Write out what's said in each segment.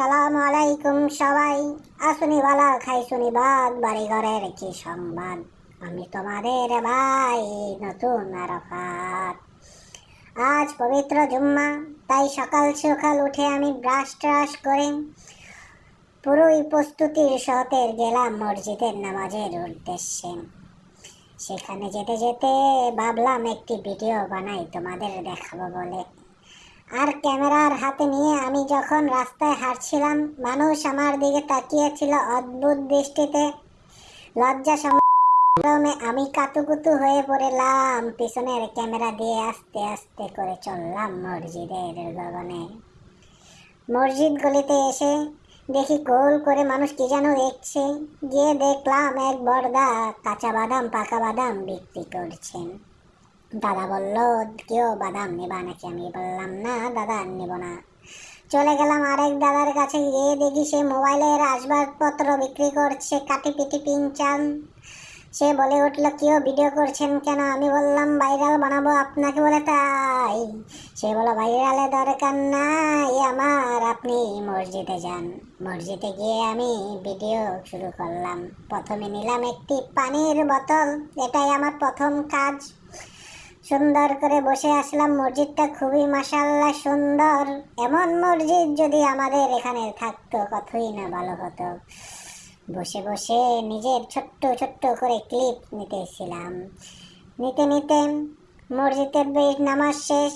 সালাম আলাইকুম সবাই। আসুনি বালা খাই শুনি বাদ বাড়ি ঘরের কি সংবাদ? আমি তোমাদের ভাই, নতুন আরাফাত। আজ পবিত্র জুম্মা, তাই সকাল সকাল উঠে আমি ব্রাশ ট্রাশ করে পুরোই প্রস্তুতির সহতে গেলাম মসজিদের নামাজের উদ্দেশ্যে। সেখানে যেতে যেতে ভাবলাম একটি ভিডিও বানাই, তোমাদের দেখাবো বলে। আর ক্যামেরার হাতে নিয়ে আমি যখন রাস্তায় হাঁটছিলাম, মানুষ আমার দিকে তাকিয়েছিল অদ্ভুত দৃষ্টিতে। লজ্জা সংগ্রামে আমি কাতুকুতু হয়ে পড়লাম, পিছনের ক্যামেরা দিয়ে আস্তে আস্তে করে চললাম মসজিদের গগনে। মসজিদ গলিতে এসে দেখি গোল করে মানুষ কি যেন দেখছে। গিয়ে দেখলাম এক বড়দা কাঁচা বাদাম, পাকা বাদাম বিক্রি করছেন। দাদা বলল, কেউ বাদাম নেবা নাকি? আমি বললাম, না, দাদা, নেব না। চলে গেলাম আরেক দাদার কাছে। গিয়ে দেখি সে মোবাইলের আসবাবপত্র বিক্রি করছে, কাটি পিটি পিনচান সে বলে উঠল, কেউ ভিডিও করছেন কেন? আমি বললাম, ভাইরাল বানাবো আপনাকে বলে তাই। সে বলো ভাইরালে দরকার নাই আমার, আপনি মসজিদে যান। মসজিদে গিয়ে আমি ভিডিও শুরু করলাম। প্রথমে নিলাম একটি পানির বোতল, এটাই আমার প্রথম কাজ। সুন্দর করে বসে আসলাম। মসজিদটা খুবই মাসাল্লাহ সুন্দর। এমন মসজিদ যদি আমাদের এখানে থাকতো, কতই না ভালো হতো। বসে বসে নিজের ছোট্ট ছোট্ট করে ক্লিপ নিতেছিলাম। নিতে নিতে মসজিদের বেশ নামাজ শেষ,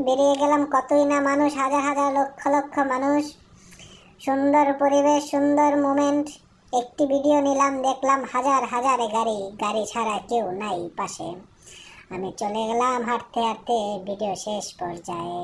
বেরিয়ে গেলাম কতই না মানুষ, হাজার হাজার লক্ষ লক্ষ মানুষ। সুন্দর পরিবেশ, সুন্দর মোমেন্ট একটি ভিডিও নিলাম, দেখলাম হাজার হাজার গাড়ি গাড়ি ছাড়া কেউ নাই পাশে। আমি চলে গেলাম হাঁটতে হাঁটতে ভিডিও শেষ পর্যায়ে।